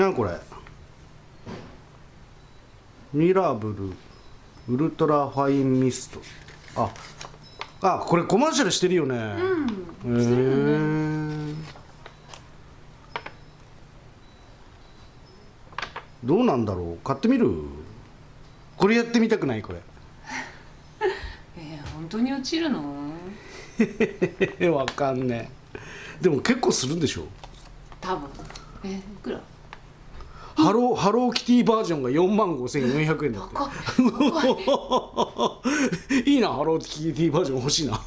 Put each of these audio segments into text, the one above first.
なこれ？ミラブルウルトラファインミスト。ああこれコマーシャルしてるよね。うん。どうなんだろう？買ってみる？これやってみたくない？これ。えー、本当に落ちるの？わかんねえ。でも結構するんでしょ？多分。えー、いくら？ハローハローキティバージョンが4万5400円だって。い いいなハローキティバージョン欲しいな。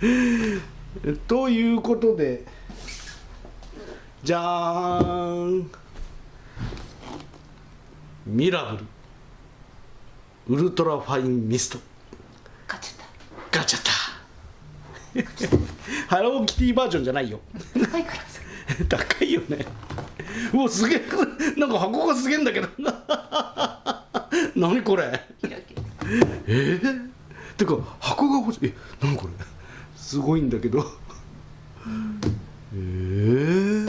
えー、ということでじゃーん。ミラブル。ウルトラファインミスト。買っちゃっガチャった ハローキティバージョンじゃないよ。た高いからさ。高いよね うわすげえなんか箱がすげえんだけど。何これ。キラキラえー、てか箱が欲しい。え何これ。すごいんだけど。えー、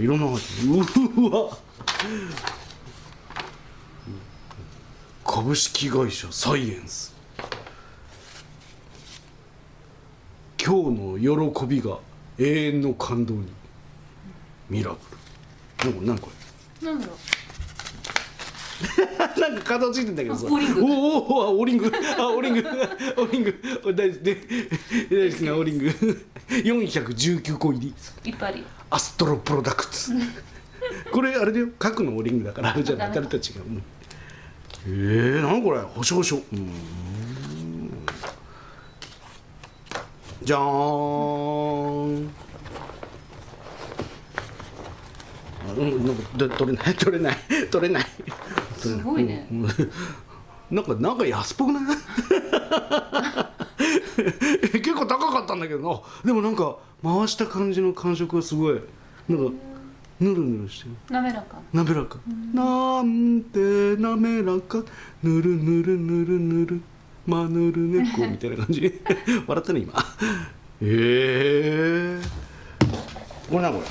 いろんなうわ。株式会社サイエンス。今日の喜びが永遠の感動にミラブル何これ何これなんだろなんか体ついてんだけどさ。あオーリングおおおあオーリング。あオーリング。オーリング。大好きで大好きなオーリング。419個入り。ういっぱいあるよアストロプロダクツ。これあれだよ。核のオーリングだからあれじゃない。誰たちが。うんえー、なんこれ。ほしょほしょ。うーんじゃーん。あうん、なんかで取れない 取れない取れない。すごいね。うん。なんかなんか安っぽくない？結構高かったんだけど。なでもなんか回した感じの感触がすごい。なんかぬるぬるしてる。滑らか。滑らか。なんて滑らか。ぬるぬるぬるぬる。まぬる猫みたいな感じ。笑ったね今。ええこれなこれ？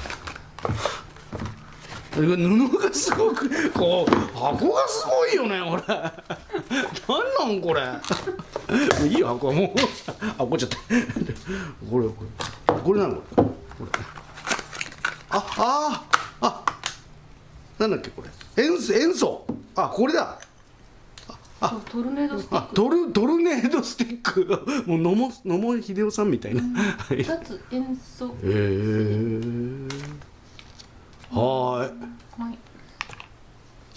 布がすごくこう箱がすごいよねこれなんなんこれ。いいよ箱はもう。あ怒っちゃった。これこれ。これなの？これこれあああなんだっけこれ。塩素塩素。あこれだ。あトルネードスティック。あトルトルネードスティック。もう野茂野茂英雄さんみたいな、はい二つ塩素。へえはーいはい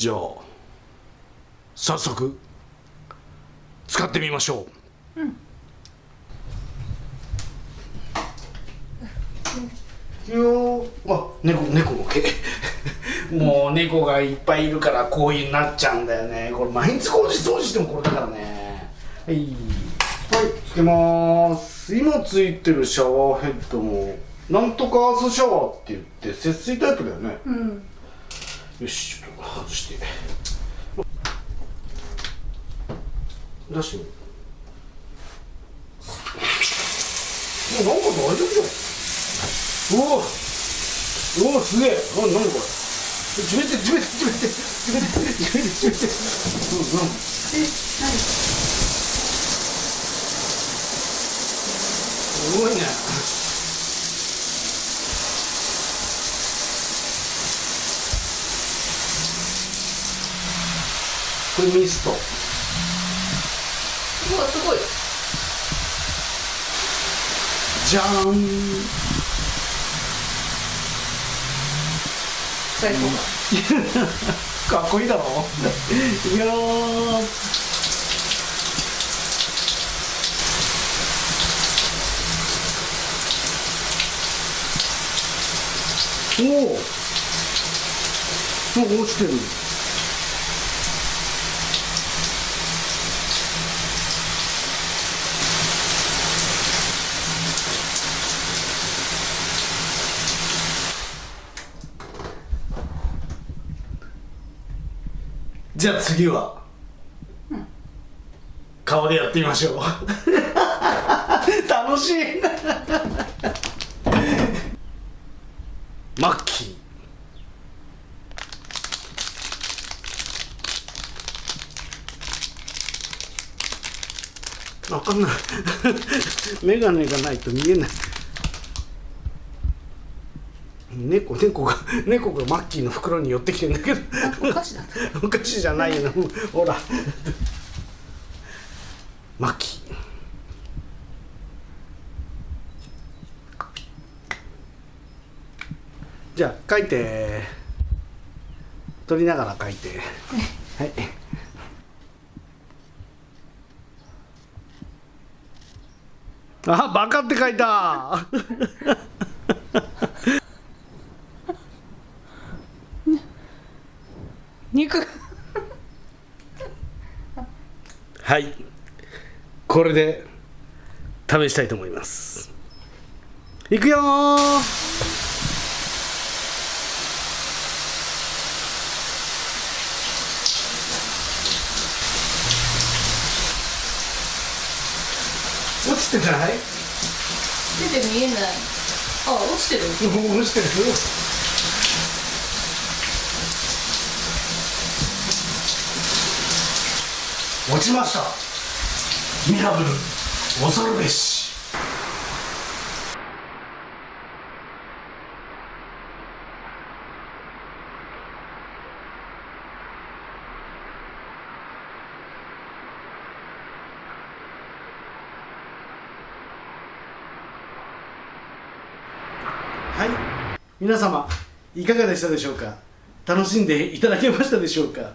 じゃあ早速使ってみましょう。うん。よー。あ猫猫の毛 もう猫がいっぱいいるからこういうになっちゃうんだよね。これ毎日工事掃除してもこれだからね。はい。はいつけまーす。今ついてるシャワーヘッドもなんとかアースシャワーって言って節水タイプだよね。うん。よしちょっと外して出してみるもうなんか大丈夫じゃんうわうわすげえ。あ何これ。地べて地べて地べて地べて地べて。地べて地べて。うんなんえ何？すごいね。これミストうわすごいじゃーん。最高。かっこいいだろ。いやー。おおなんか落ちてるじゃあ次は、顔でやってみましょう。楽しい。マッキー。わかんない。眼鏡がないと見えない猫猫が猫がマッキーの袋に寄ってきてんだけど。お菓子だったお菓子じゃないのほら。マッキー。じゃあ書いて。取りながら書いて。はい。あバカって書いた肉はいこれで試したいと思います。いくよー。落ちてない？出て見えない。あ落ちてる？落ちてる？落ちましたミラブル恐るべし。はい。皆様いかがでしたでしょうか？楽しんでいただけましたでしょうか？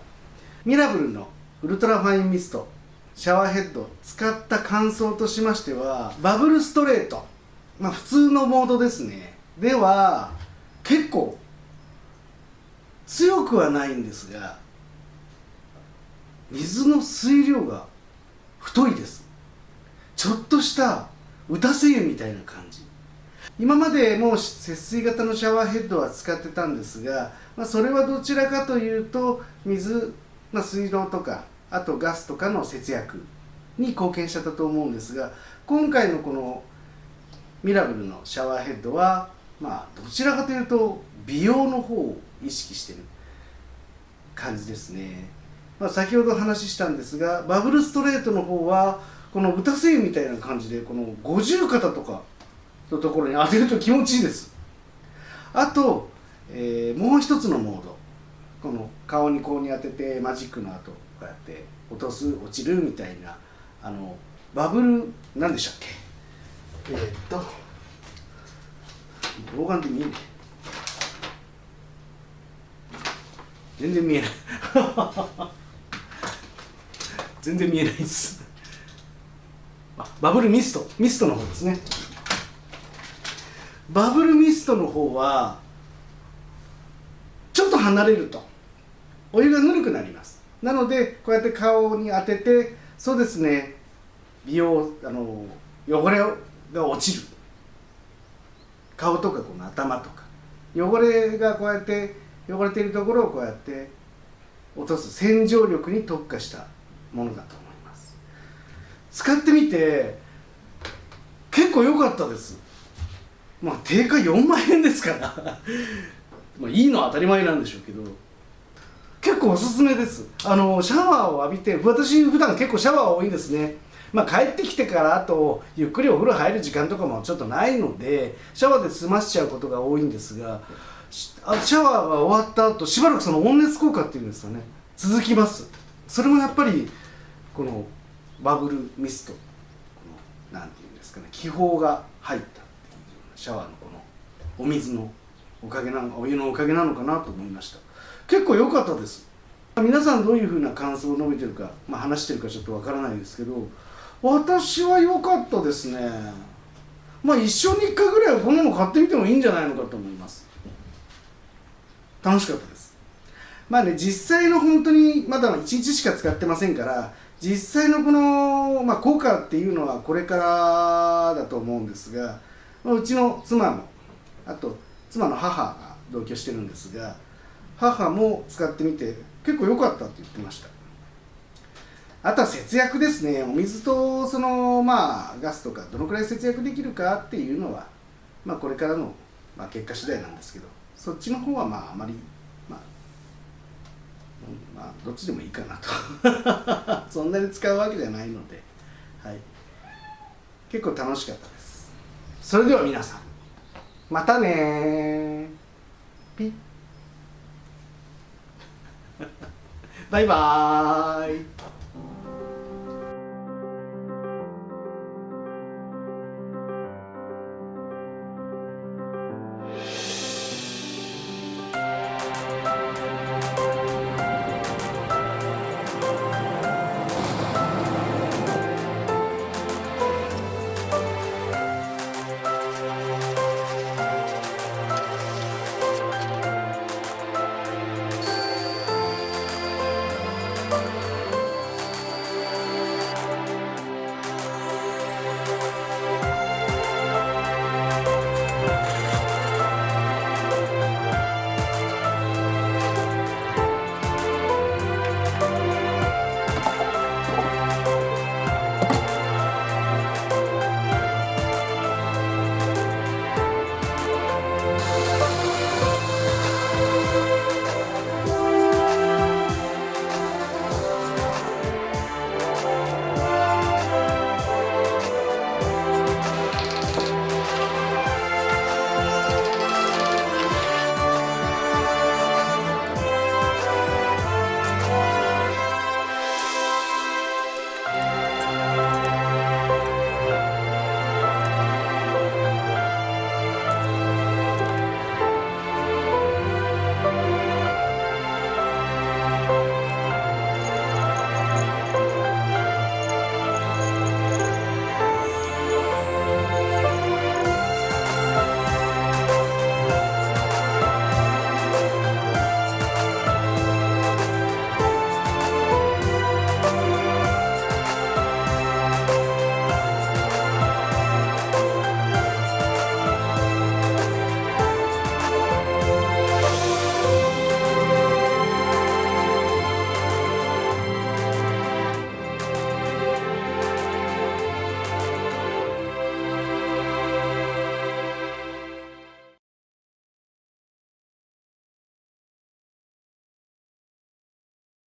ミラブルのウルトラファインミスト。シャワーヘッド使った感想としましてはバブルストレート。まあ普通のモードですね。では結構強くはないんですが水の水量が太いです。ちょっとした打たせ湯みたいな感じ。今までもう節水型のシャワーヘッドは使ってたんですが、まあ、それはどちらかというと水、まあ、水道とかあとガスとかの節約に貢献してたと思うんですが今回のこのミラブルのシャワーヘッドはまあどちらかというと美容の方を意識してる感じですね、まあ、先ほど話したんですがバブルストレートの方はこの打たせ湯みたいな感じでこの五十肩とかのところに当てると気持ちいいです。あと、えーもう一つのモード。この顔にこうに当ててマジックの後。こうやって落とす落ちるみたいなあのバブルなんでしたっけ？えーっと老眼で見えない。全然見えない。全然見えないです。あバブルミストミストの方ですね。バブルミストの方はちょっと離れるとお湯がぬるくなりますなのでこうやって顔に当ててそうですね。美容あの汚れが落ちる。顔とかこの頭とか。汚れがこうやって汚れているところをこうやって落とす洗浄力に特化したものだと思います。使ってみて結構良かったです。まあ定価4万円ですから。まあいいのは当たり前なんでしょうけど。結構おすすめです。あのシャワーを浴びて私普段結構シャワー多いですね。まあ帰ってきてからあとゆっくりお風呂入る時間とかもちょっとないのでシャワーで済ましちゃうことが多いんですがシャワーが終わった後しばらくその温熱効果っていうんですかね。続きます。それもやっぱりこのバブルミスト。このなんていうんですかね。気泡が入ったっていうシャワーのこのお水のおかげなのお湯のおかげなのかなと思いました。結構良かったです。皆さんどういうふうな感想を述べてるか、まあ、話してるかちょっとわからないですけど私は良かったですね。まあ一生に一回ぐらいはこんなの買ってみてもいいんじゃないのかと思います。楽しかったです。まあね実際の本当にまだ1日しか使ってませんから実際のこの、まあ、効果っていうのはこれからだと思うんですが、ま、うちの妻もあと妻の母が同居してるんですが母も使ってみて結構良かったって言ってました。あとは節約ですね。お水とそのまあガスとかどのくらい節約できるかっていうのはまあこれからの、まあ、結果次第なんですけどそっちの方はまああまりまあ、まあ、どっちでもいいかなと。そんなに使うわけじゃないので、はい、結構楽しかったです。それでは皆さんまたねピッ。バイバーイ。